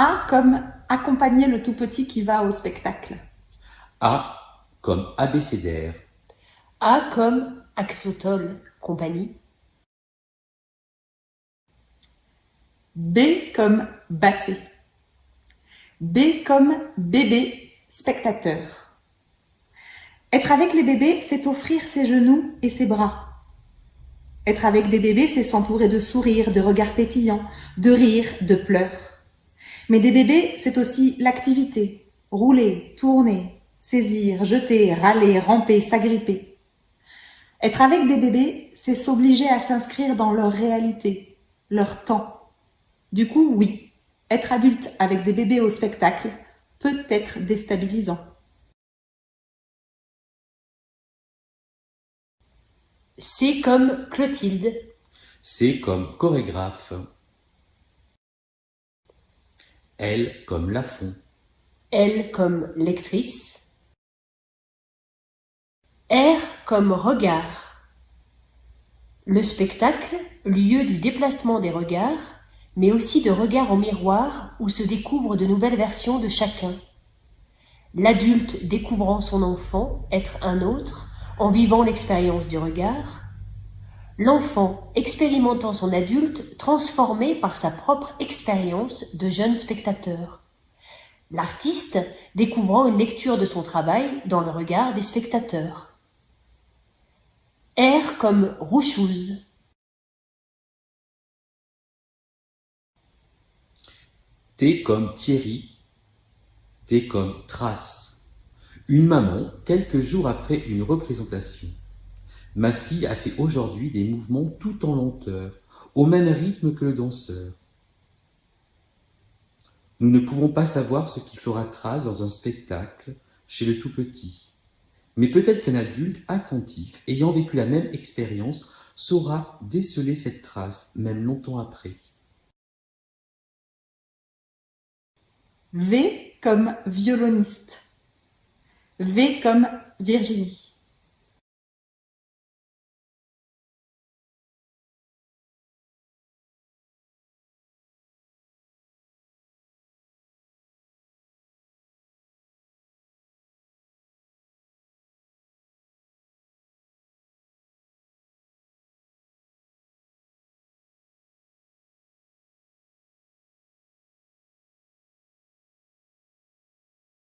A comme accompagner le tout petit qui va au spectacle. A comme abécédaire. A comme axotol, compagnie. B comme bassé. B comme bébé, spectateur. Être avec les bébés, c'est offrir ses genoux et ses bras. Être avec des bébés, c'est s'entourer de sourires, de regards pétillants, de rires, de pleurs. Mais des bébés, c'est aussi l'activité. Rouler, tourner, saisir, jeter, râler, ramper, s'agripper. Être avec des bébés, c'est s'obliger à s'inscrire dans leur réalité, leur temps. Du coup, oui, être adulte avec des bébés au spectacle peut être déstabilisant. C comme Clotilde. C comme chorégraphe. L comme Lafont. L comme lectrice. R comme regard. Le spectacle, lieu du déplacement des regards, mais aussi de regard au miroir où se découvrent de nouvelles versions de chacun. L'adulte découvrant son enfant, être un autre, en vivant l'expérience du regard. L'enfant expérimentant son adulte transformé par sa propre expérience de jeune spectateur. L'artiste découvrant une lecture de son travail dans le regard des spectateurs. R comme rouchouse, T comme Thierry. T comme Trace. Une maman, quelques jours après une représentation. Ma fille a fait aujourd'hui des mouvements tout en lenteur, au même rythme que le danseur. Nous ne pouvons pas savoir ce qui fera trace dans un spectacle chez le tout petit. Mais peut-être qu'un adulte attentif, ayant vécu la même expérience, saura déceler cette trace, même longtemps après. V comme violoniste. V comme Virginie.